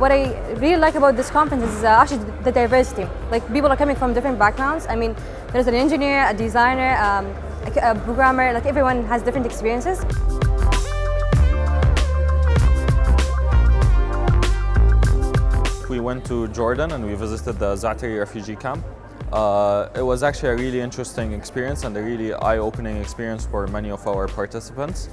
What I really like about this conference is uh, actually the diversity. Like people are coming from different backgrounds. I mean, there's an engineer, a designer, um, a, programmer, like everyone has different experiences. We went to Jordan and we visited the Zaatari refugee camp. Uh, it was actually a really interesting experience and a really eye-opening experience for many of our participants.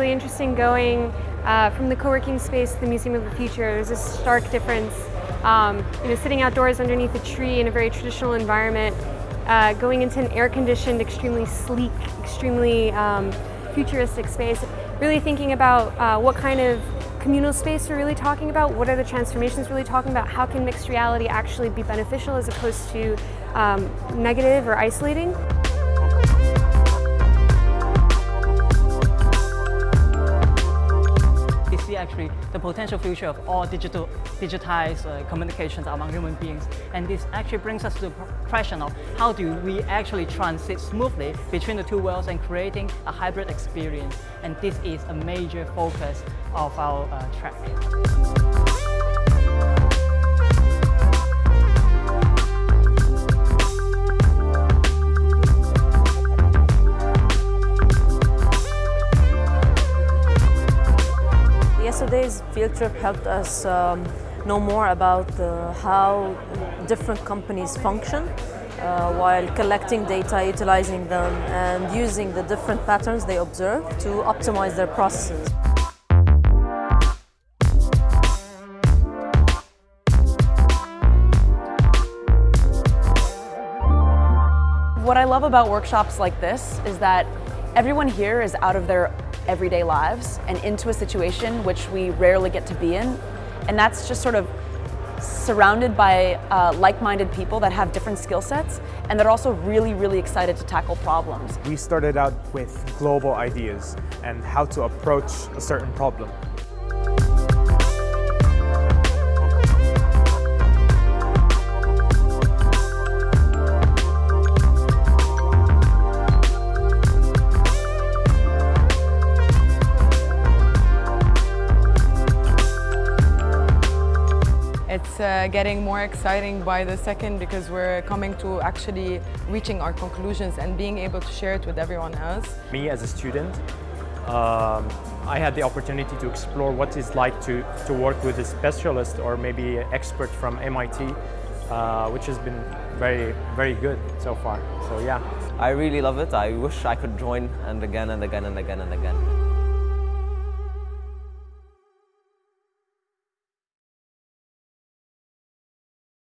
Really interesting going uh, from the co-working space to the Museum of the Future. There's a stark difference. Um, you know, sitting outdoors underneath a tree in a very traditional environment, uh, going into an air-conditioned, extremely sleek, extremely um, futuristic space. Really thinking about uh, what kind of communal space we're really talking about, what are the transformations really talking about, how can mixed reality actually be beneficial as opposed to um, negative or isolating. Actually the potential future of all digital, digitized uh, communications among human beings. And this actually brings us to the question of how do we actually transit smoothly between the two worlds and creating a hybrid experience. And this is a major focus of our uh, track. Yesterday's field trip helped us um, know more about uh, how different companies function uh, while collecting data, utilizing them, and using the different patterns they observe to optimize their processes. What I love about workshops like this is that everyone here is out of their everyday lives and into a situation which we rarely get to be in. And that's just sort of surrounded by uh, like-minded people that have different skill sets and that are also really, really excited to tackle problems. We started out with global ideas and how to approach a certain problem. It's uh, getting more exciting by the second because we're coming to actually reaching our conclusions and being able to share it with everyone else. Me as a student, um, I had the opportunity to explore what it's like to, to work with a specialist or maybe an expert from MIT, uh, which has been very, very good so far. So yeah. I really love it. I wish I could join and again and again and again and again.